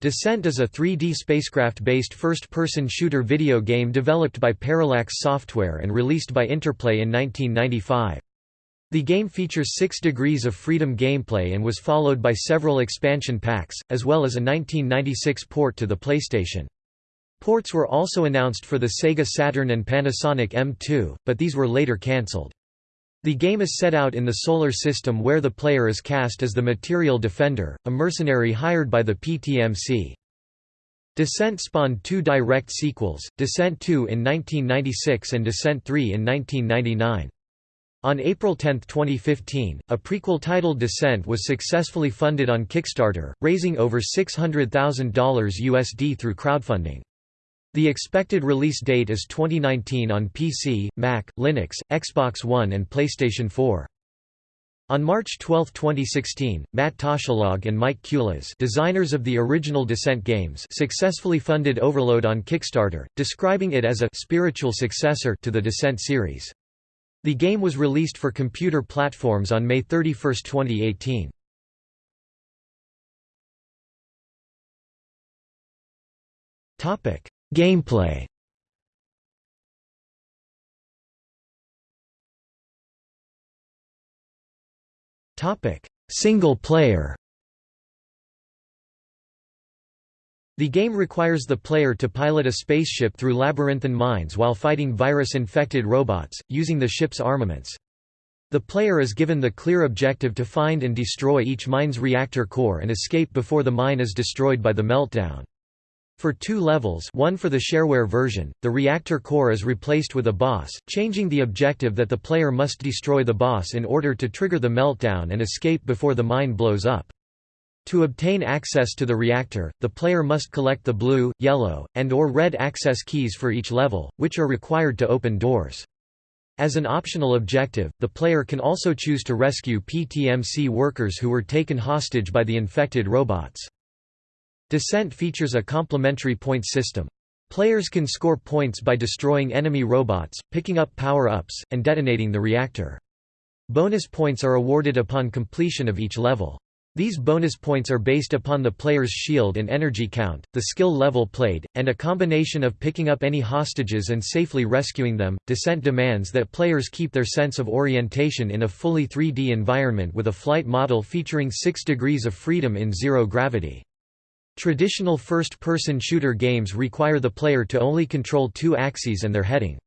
Descent is a 3D spacecraft-based first-person shooter video game developed by Parallax Software and released by Interplay in 1995. The game features 6 degrees of freedom gameplay and was followed by several expansion packs, as well as a 1996 port to the PlayStation. Ports were also announced for the Sega Saturn and Panasonic M2, but these were later cancelled. The game is set out in the Solar System where the player is cast as the Material Defender, a mercenary hired by the PTMC. Descent spawned two direct sequels, Descent 2 in 1996 and Descent 3 in 1999. On April 10, 2015, a prequel titled Descent was successfully funded on Kickstarter, raising over $600,000 USD through crowdfunding. The expected release date is 2019 on PC, Mac, Linux, Xbox One and PlayStation 4. On March 12, 2016, Matt Toschlog and Mike Kulas designers of the original Descent games successfully funded Overload on Kickstarter, describing it as a «spiritual successor» to the Descent series. The game was released for computer platforms on May 31, 2018. Gameplay Single player The game requires the player to pilot a spaceship through labyrinthine mines while fighting virus-infected robots, using the ship's armaments. The player is given the clear objective to find and destroy each mine's reactor core and escape before the mine is destroyed by the meltdown. For two levels one for the shareware version, the reactor core is replaced with a boss, changing the objective that the player must destroy the boss in order to trigger the meltdown and escape before the mine blows up. To obtain access to the reactor, the player must collect the blue, yellow, and or red access keys for each level, which are required to open doors. As an optional objective, the player can also choose to rescue PTMC workers who were taken hostage by the infected robots. Descent features a complementary point system. Players can score points by destroying enemy robots, picking up power-ups, and detonating the reactor. Bonus points are awarded upon completion of each level. These bonus points are based upon the player's shield and energy count, the skill level played, and a combination of picking up any hostages and safely rescuing them. Descent demands that players keep their sense of orientation in a fully 3D environment with a flight model featuring 6 degrees of freedom in zero gravity. Traditional first-person shooter games require the player to only control two axes and their heading.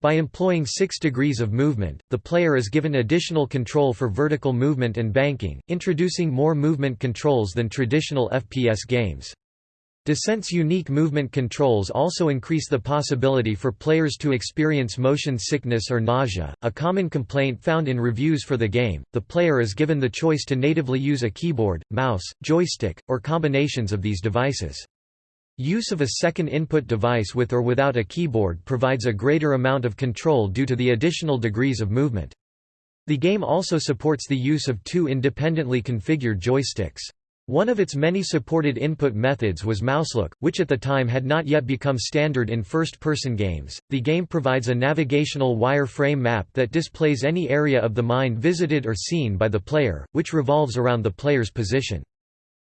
By employing six degrees of movement, the player is given additional control for vertical movement and banking, introducing more movement controls than traditional FPS games. Descent's unique movement controls also increase the possibility for players to experience motion sickness or nausea, a common complaint found in reviews for the game. The player is given the choice to natively use a keyboard, mouse, joystick, or combinations of these devices. Use of a second input device with or without a keyboard provides a greater amount of control due to the additional degrees of movement. The game also supports the use of two independently configured joysticks. One of its many supported input methods was mouselook, which at the time had not yet become standard in first-person games. The game provides a navigational wireframe map that displays any area of the mine visited or seen by the player, which revolves around the player's position.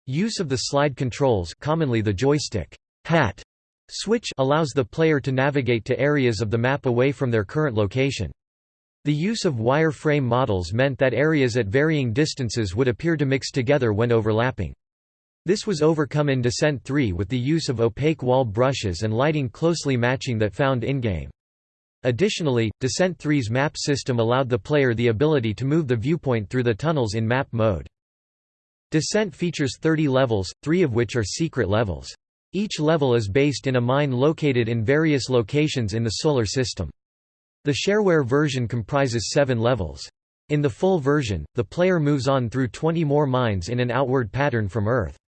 Use of the slide controls, commonly the joystick hat switch, allows the player to navigate to areas of the map away from their current location. The use of wireframe models meant that areas at varying distances would appear to mix together when overlapping. This was overcome in Descent 3 with the use of opaque wall brushes and lighting closely matching that found in-game. Additionally, Descent 3's map system allowed the player the ability to move the viewpoint through the tunnels in map mode. Descent features 30 levels, three of which are secret levels. Each level is based in a mine located in various locations in the Solar System. The shareware version comprises seven levels. In the full version, the player moves on through 20 more mines in an outward pattern from Earth.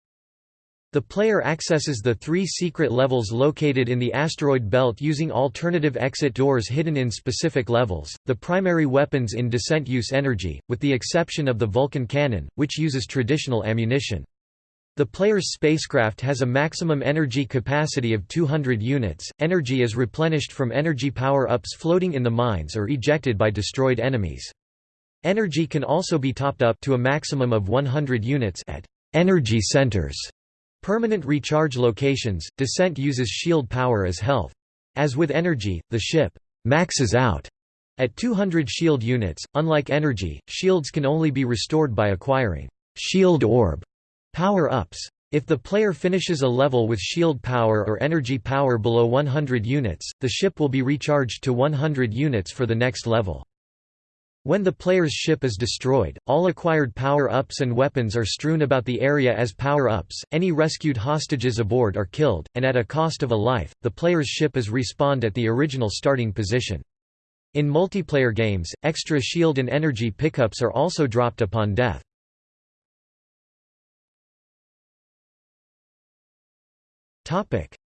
The player accesses the three secret levels located in the asteroid belt using alternative exit doors hidden in specific levels. The primary weapons in Descent use energy, with the exception of the Vulcan cannon, which uses traditional ammunition. The player's spacecraft has a maximum energy capacity of 200 units. Energy is replenished from energy power-ups floating in the mines or ejected by destroyed enemies. Energy can also be topped up to a maximum of 100 units at energy centers Permanent recharge locations, Descent uses shield power as health. As with Energy, the ship «maxes out» at 200 shield units, unlike Energy, shields can only be restored by acquiring «shield orb» power-ups. If the player finishes a level with shield power or energy power below 100 units, the ship will be recharged to 100 units for the next level. When the player's ship is destroyed, all acquired power-ups and weapons are strewn about the area as power-ups, any rescued hostages aboard are killed, and at a cost of a life, the player's ship is respawned at the original starting position. In multiplayer games, extra shield and energy pickups are also dropped upon death.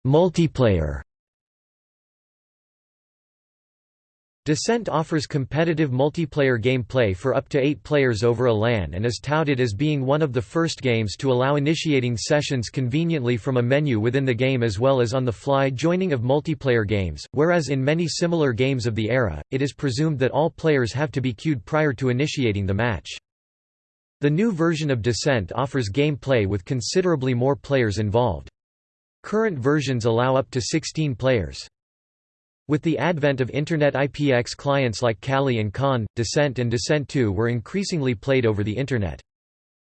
Multiplayer Descent offers competitive multiplayer gameplay for up to eight players over a LAN and is touted as being one of the first games to allow initiating sessions conveniently from a menu within the game as well as on-the-fly joining of multiplayer games, whereas in many similar games of the era, it is presumed that all players have to be queued prior to initiating the match. The new version of Descent offers gameplay with considerably more players involved. Current versions allow up to 16 players. With the advent of Internet IPX clients like Kali and Kahn, Descent and Descent 2 were increasingly played over the Internet.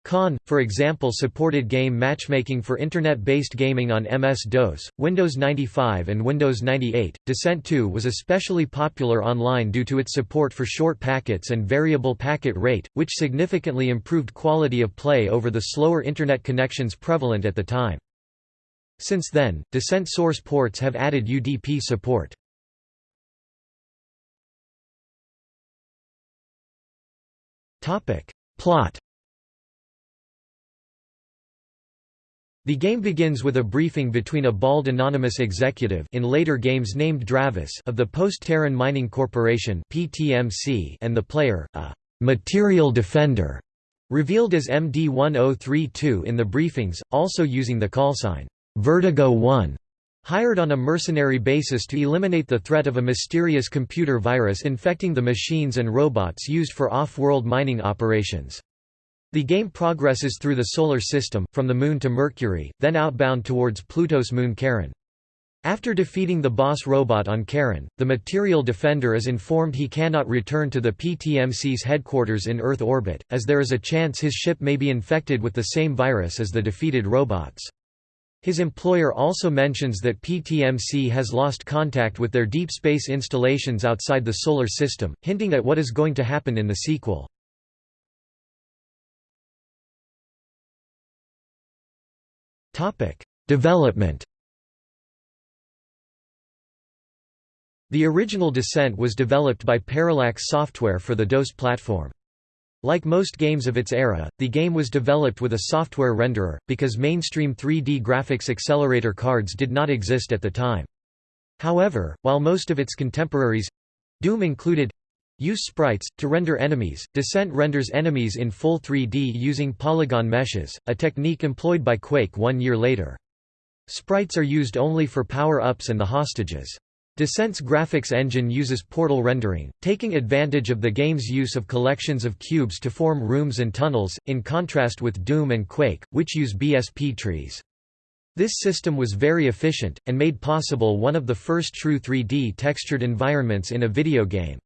Kahn, for example supported game matchmaking for Internet-based gaming on MS-DOS, Windows 95 and Windows 98. Descent 2 was especially popular online due to its support for short packets and variable packet rate, which significantly improved quality of play over the slower Internet connections prevalent at the time. Since then, Descent source ports have added UDP support. Plot The game begins with a briefing between a bald anonymous executive in later games named Dravis of the Post-Terran Mining Corporation (PTMC) and the player, a material defender, revealed as MD-1032 in the briefings, also using the callsign Vertigo 1 hired on a mercenary basis to eliminate the threat of a mysterious computer virus infecting the machines and robots used for off-world mining operations. The game progresses through the Solar System, from the Moon to Mercury, then outbound towards Pluto's moon Charon. After defeating the boss robot on Charon, the Material Defender is informed he cannot return to the PTMC's headquarters in Earth orbit, as there is a chance his ship may be infected with the same virus as the defeated robots. His employer also mentions that PTMC has lost contact with their deep space installations outside the Solar System, hinting at what is going to happen in the sequel. Development The original Descent was developed by Parallax Software for the DOS platform. Like most games of its era, the game was developed with a software renderer, because mainstream 3D graphics accelerator cards did not exist at the time. However, while most of its contemporaries—Doom included, use sprites, to render enemies, Descent renders enemies in full 3D using polygon meshes, a technique employed by Quake one year later. Sprites are used only for power-ups and the hostages. Descent's graphics engine uses portal rendering, taking advantage of the game's use of collections of cubes to form rooms and tunnels, in contrast with Doom and Quake, which use BSP trees. This system was very efficient, and made possible one of the first true 3D textured environments in a video game.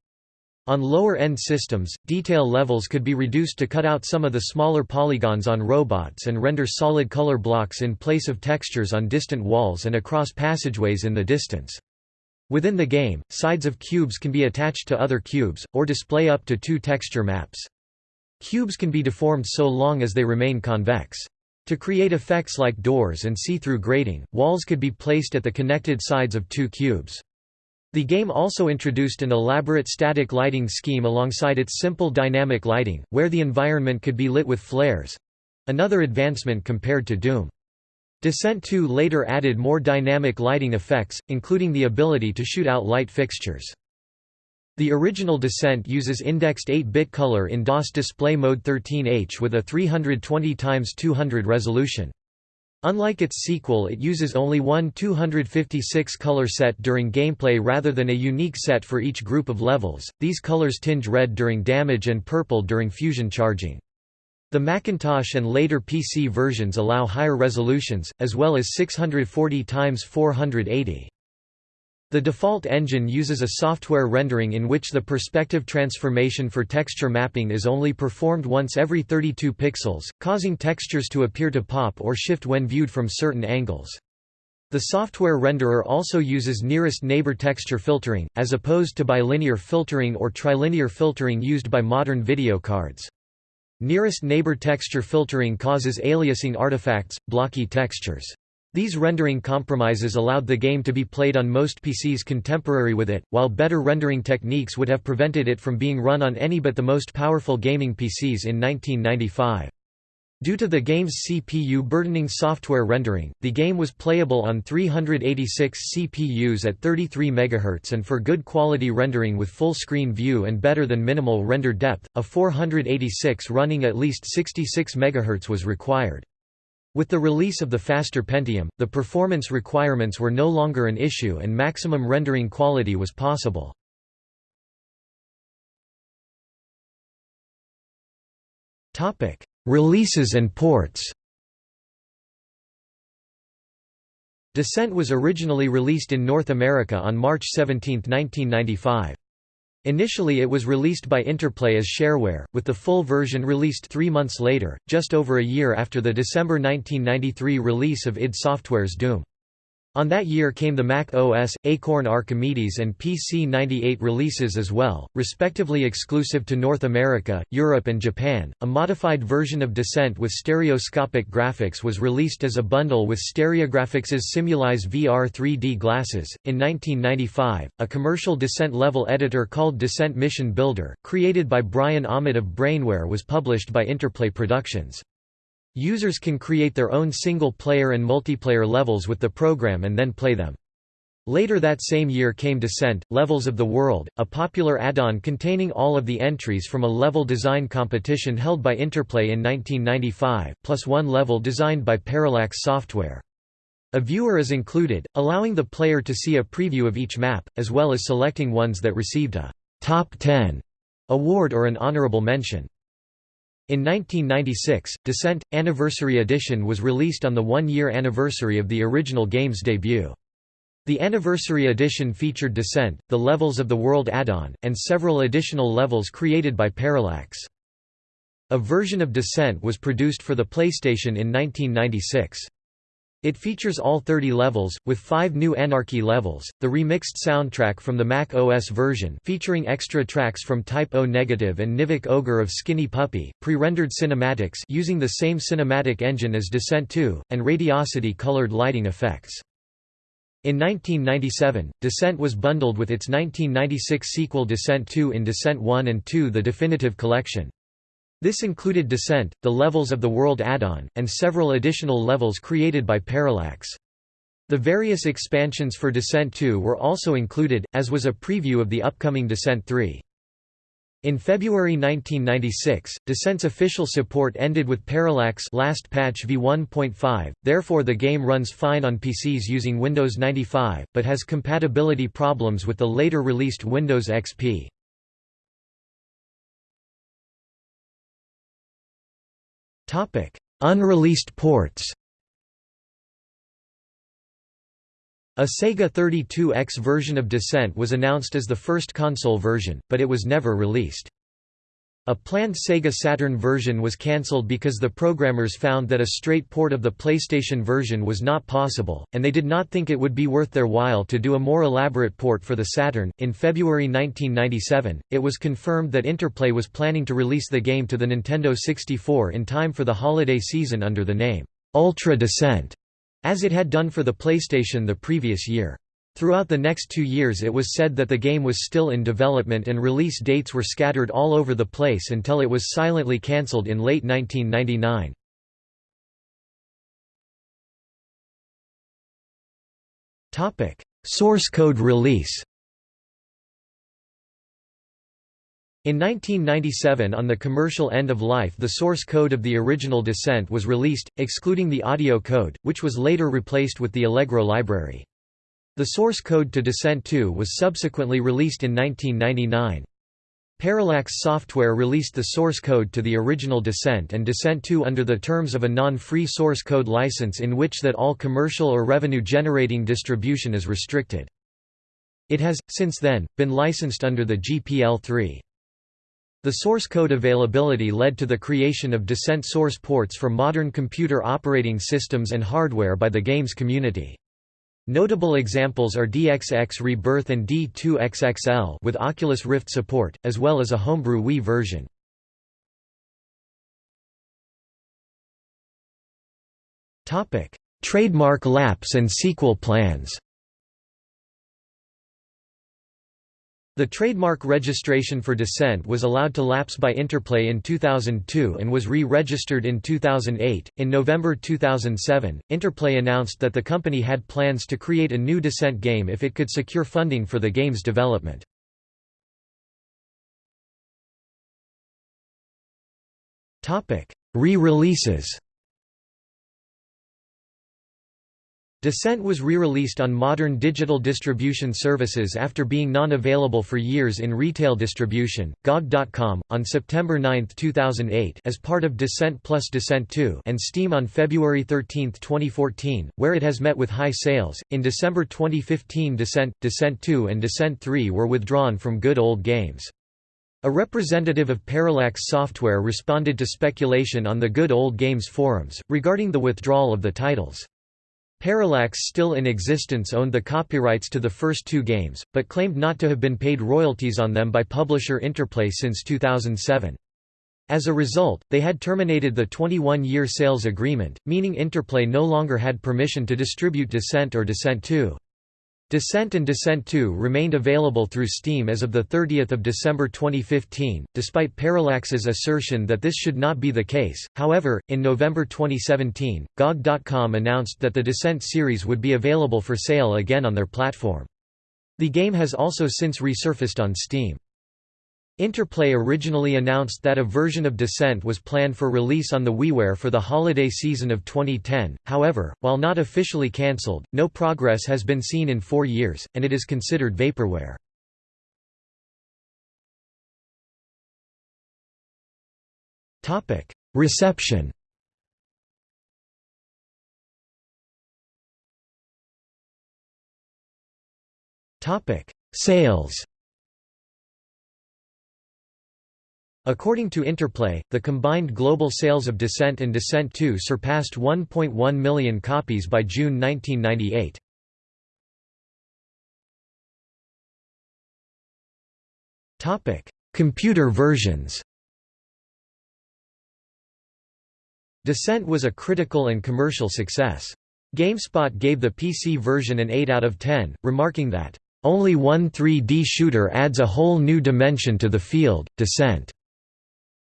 On lower-end systems, detail levels could be reduced to cut out some of the smaller polygons on robots and render solid color blocks in place of textures on distant walls and across passageways in the distance. Within the game, sides of cubes can be attached to other cubes, or display up to two texture maps. Cubes can be deformed so long as they remain convex. To create effects like doors and see-through grating, walls could be placed at the connected sides of two cubes. The game also introduced an elaborate static lighting scheme alongside its simple dynamic lighting, where the environment could be lit with flares—another advancement compared to Doom. Descent 2 later added more dynamic lighting effects, including the ability to shoot out light fixtures. The original Descent uses indexed 8-bit color in DOS display mode 13H with a 320x200 resolution. Unlike its sequel it uses only one 256 color set during gameplay rather than a unique set for each group of levels, these colors tinge red during damage and purple during fusion charging. The Macintosh and later PC versions allow higher resolutions, as well as 640 x 480. The default engine uses a software rendering in which the perspective transformation for texture mapping is only performed once every 32 pixels, causing textures to appear to pop or shift when viewed from certain angles. The software renderer also uses nearest neighbor texture filtering, as opposed to bilinear filtering or trilinear filtering used by modern video cards. Nearest neighbor texture filtering causes aliasing artifacts, blocky textures. These rendering compromises allowed the game to be played on most PCs contemporary with it, while better rendering techniques would have prevented it from being run on any but the most powerful gaming PCs in 1995. Due to the game's CPU burdening software rendering, the game was playable on 386 CPUs at 33 MHz and for good quality rendering with full screen view and better than minimal render depth, a 486 running at least 66 MHz was required. With the release of the faster Pentium, the performance requirements were no longer an issue and maximum rendering quality was possible. Topic: Releases and ports Descent was originally released in North America on March 17, 1995. Initially it was released by Interplay as shareware, with the full version released three months later, just over a year after the December 1993 release of id Software's Doom. On that year came the Mac OS, Acorn Archimedes and PC-98 releases as well, respectively exclusive to North America, Europe and Japan. A modified version of Descent with stereoscopic graphics was released as a bundle with Stereographics's SimulEyes VR 3D glasses. In 1995, a commercial Descent level editor called Descent Mission Builder, created by Brian Ahmed of Brainware was published by Interplay Productions. Users can create their own single-player and multiplayer levels with the program and then play them. Later that same year came Descent, Levels of the World, a popular add-on containing all of the entries from a level design competition held by Interplay in 1995, plus one level designed by Parallax Software. A viewer is included, allowing the player to see a preview of each map, as well as selecting ones that received a «top 10» award or an honorable mention. In 1996, Descent – Anniversary Edition was released on the one-year anniversary of the original game's debut. The Anniversary Edition featured Descent, the Levels of the World add-on, and several additional levels created by Parallax. A version of Descent was produced for the PlayStation in 1996. It features all 30 levels, with five new Anarchy levels, the remixed soundtrack from the Mac OS version featuring extra tracks from Type O Negative and Nivek Ogre of Skinny Puppy, pre-rendered cinematics using the same cinematic engine as Descent 2, and Radiosity colored lighting effects. In 1997, Descent was bundled with its 1996 sequel Descent 2 in Descent 1 and 2 The Definitive Collection. This included Descent, the Levels of the World add-on, and several additional levels created by Parallax. The various expansions for Descent 2 were also included, as was a preview of the upcoming Descent 3. In February 1996, Descent's official support ended with Parallax last patch v1.5, therefore the game runs fine on PCs using Windows 95, but has compatibility problems with the later released Windows XP. Unreleased ports A Sega 32X version of Descent was announced as the first console version, but it was never released. A planned Sega Saturn version was cancelled because the programmers found that a straight port of the PlayStation version was not possible, and they did not think it would be worth their while to do a more elaborate port for the Saturn. In February 1997, it was confirmed that Interplay was planning to release the game to the Nintendo 64 in time for the holiday season under the name Ultra Descent, as it had done for the PlayStation the previous year. Throughout the next two years it was said that the game was still in development and release dates were scattered all over the place until it was silently cancelled in late 1999. Source code release In 1997 on the commercial end of life the source code of the original Descent was released, excluding the audio code, which was later replaced with the Allegro library. The source code to Descent 2 was subsequently released in 1999. Parallax Software released the source code to the original Descent and Descent 2 under the terms of a non-free source code license in which that all commercial or revenue-generating distribution is restricted. It has, since then, been licensed under the GPL3. The source code availability led to the creation of Descent source ports for modern computer operating systems and hardware by the games community. Notable examples are DXX Rebirth and D2XXL with Oculus Rift support, as well as a homebrew Wii version. Trademark lapse and sequel plans The trademark registration for Descent was allowed to lapse by Interplay in 2002 and was re-registered in 2008. In November 2007, Interplay announced that the company had plans to create a new Descent game if it could secure funding for the game's development. Topic: Re-releases. Descent was re-released on modern digital distribution services after being non-available for years in retail distribution, GOG.com, on September 9, 2008 as part of Descent plus Descent 2 and Steam on February 13, 2014, where it has met with high sales. In December 2015 Descent, Descent 2 and Descent 3 were withdrawn from Good Old Games. A representative of Parallax Software responded to speculation on the Good Old Games forums, regarding the withdrawal of the titles. Parallax still in existence owned the copyrights to the first two games, but claimed not to have been paid royalties on them by publisher Interplay since 2007. As a result, they had terminated the 21-year sales agreement, meaning Interplay no longer had permission to distribute Descent or Descent 2. Descent and Descent 2 remained available through Steam as of 30 December 2015, despite Parallax's assertion that this should not be the case. However, in November 2017, GOG.com announced that the Descent series would be available for sale again on their platform. The game has also since resurfaced on Steam. Interplay originally announced that a version of Descent was planned for release on the WiiWare for the holiday season of 2010, however, while not officially cancelled, no progress has been seen in four years, and it is considered vaporware. Reception Sales According to Interplay, the combined global sales of Descent and Descent 2 surpassed 1.1 million copies by June 1998. Computer versions Descent was a critical and commercial success. GameSpot gave the PC version an 8 out of 10, remarking that, "...only one 3D shooter adds a whole new dimension to the field, Descent."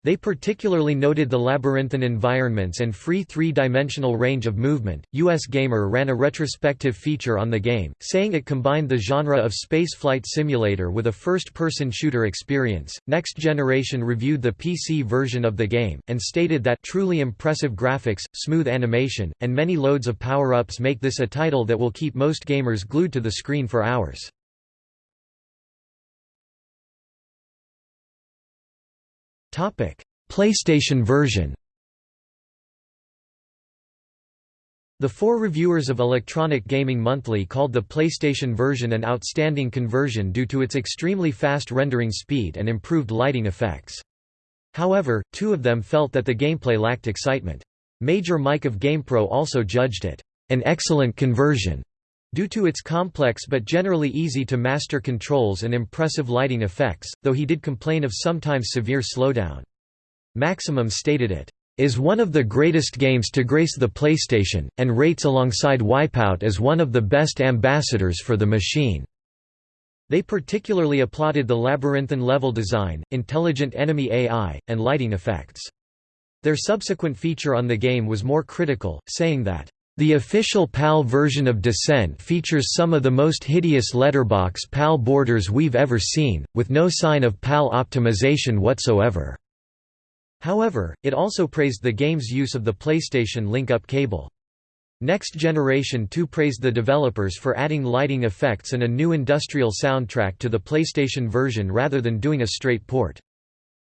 They particularly noted the labyrinthine environments and free three-dimensional range of movement. US Gamer ran a retrospective feature on the game, saying it combined the genre of spaceflight simulator with a first-person shooter experience. Next Generation reviewed the PC version of the game and stated that truly impressive graphics, smooth animation, and many loads of power-ups make this a title that will keep most gamers glued to the screen for hours. PlayStation version. The four reviewers of Electronic Gaming Monthly called the PlayStation version an outstanding conversion due to its extremely fast rendering speed and improved lighting effects. However, two of them felt that the gameplay lacked excitement. Major Mike of GamePro also judged it an excellent conversion due to its complex but generally easy to master controls and impressive lighting effects, though he did complain of sometimes severe slowdown. Maximum stated it is one of the greatest games to grace the PlayStation, and rates alongside Wipeout as one of the best ambassadors for the machine. They particularly applauded the labyrinthine level design, intelligent enemy AI, and lighting effects. Their subsequent feature on the game was more critical, saying that the official PAL version of Descent features some of the most hideous letterbox PAL borders we've ever seen, with no sign of PAL optimization whatsoever. However, it also praised the game's use of the PlayStation link-up cable. Next Generation 2 praised the developers for adding lighting effects and a new industrial soundtrack to the PlayStation version rather than doing a straight port.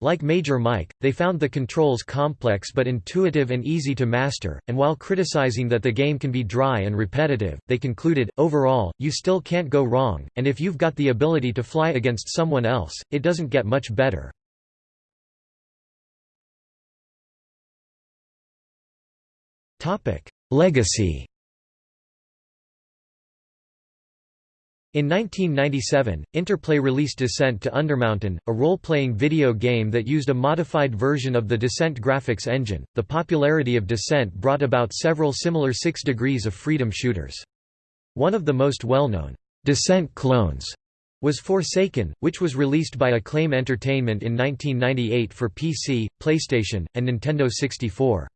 Like Major Mike, they found the controls complex but intuitive and easy to master, and while criticizing that the game can be dry and repetitive, they concluded, overall, you still can't go wrong, and if you've got the ability to fly against someone else, it doesn't get much better. Legacy In 1997, Interplay released Descent to Undermountain, a role-playing video game that used a modified version of the Descent graphics engine. The popularity of Descent brought about several similar 6 Degrees of Freedom shooters. One of the most well-known Descent clones was Forsaken, which was released by Acclaim Entertainment in 1998 for PC, PlayStation, and Nintendo 64.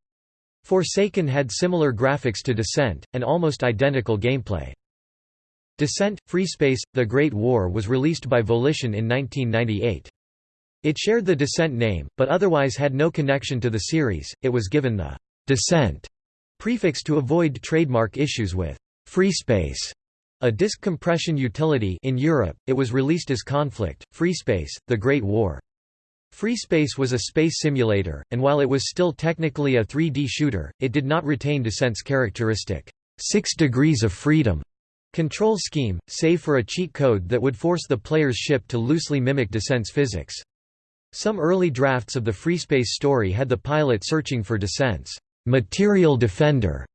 Forsaken had similar graphics to Descent, and almost identical gameplay. Descent – FreeSpace – The Great War was released by Volition in 1998. It shared the Descent name, but otherwise had no connection to the series, it was given the «Descent» prefix to avoid trademark issues with «FreeSpace», a disk compression utility in Europe, it was released as Conflict, FreeSpace, The Great War. FreeSpace was a space simulator, and while it was still technically a 3D shooter, it did not retain Descent's characteristic, six degrees of freedom control scheme, save for a cheat code that would force the player's ship to loosely mimic Descent's physics. Some early drafts of the FreeSpace story had the pilot searching for Descent's material defender,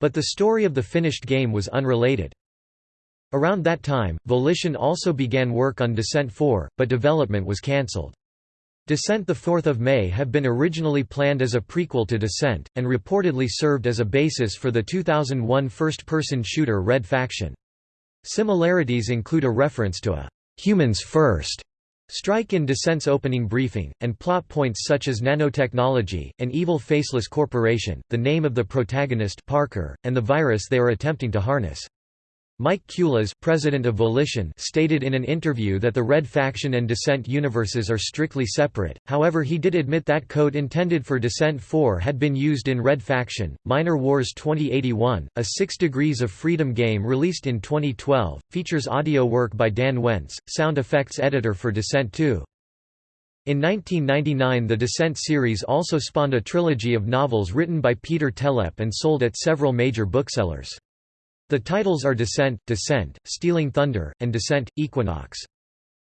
but the story of the finished game was unrelated. Around that time, Volition also began work on Descent 4, but development was cancelled. Descent 4 May have been originally planned as a prequel to Descent, and reportedly served as a basis for the 2001 first-person shooter Red Faction. Similarities include a reference to a «humans first strike in Descent's opening briefing, and plot points such as nanotechnology, an evil faceless corporation, the name of the protagonist Parker, and the virus they are attempting to harness. Mike Kulas president of Volition stated in an interview that the Red Faction and Descent universes are strictly separate, however he did admit that code intended for Descent 4 had been used in Red Faction. Miner Wars 2081, a 6 Degrees of Freedom game released in 2012, features audio work by Dan Wentz, sound effects editor for Descent 2. In 1999 the Descent series also spawned a trilogy of novels written by Peter Telep and sold at several major booksellers. The titles are Descent, Descent, Stealing Thunder, and Descent, Equinox.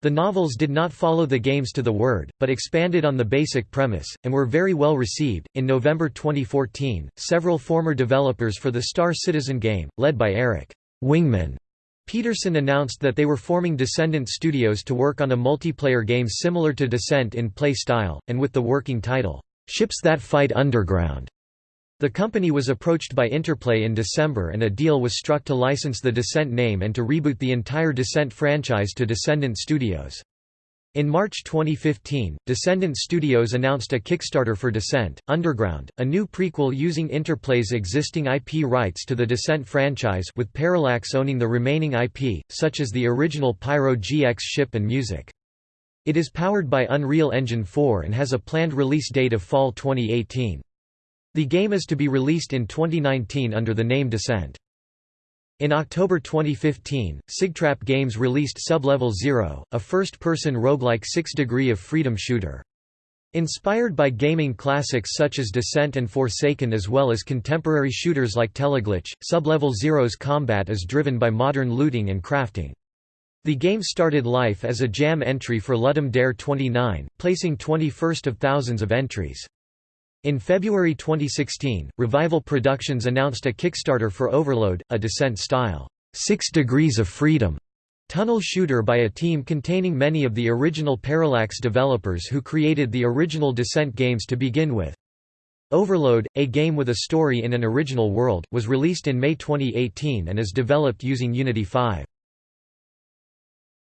The novels did not follow the games to the word, but expanded on the basic premise, and were very well received. In November 2014, several former developers for the Star Citizen game, led by Eric Wingman Peterson announced that they were forming Descendant Studios to work on a multiplayer game similar to Descent in play style, and with the working title, Ships That Fight Underground. The company was approached by Interplay in December and a deal was struck to license the Descent name and to reboot the entire Descent franchise to Descendant Studios. In March 2015, Descendant Studios announced a Kickstarter for Descent, Underground, a new prequel using Interplay's existing IP rights to the Descent franchise with Parallax owning the remaining IP, such as the original Pyro GX ship and music. It is powered by Unreal Engine 4 and has a planned release date of fall 2018. The game is to be released in 2019 under the name Descent. In October 2015, Sigtrap Games released Sublevel Zero, a first-person roguelike six-degree of freedom shooter. Inspired by gaming classics such as Descent and Forsaken as well as contemporary shooters like Teleglitch, Sublevel Zero's combat is driven by modern looting and crafting. The game started life as a jam entry for Ludum Dare 29, placing 21st of thousands of entries. In February 2016, Revival Productions announced a Kickstarter for Overload, a Descent-style, Six Degrees of Freedom tunnel shooter by a team containing many of the original Parallax developers who created the original Descent games to begin with. Overload, a game with a story in an original world, was released in May 2018 and is developed using Unity 5.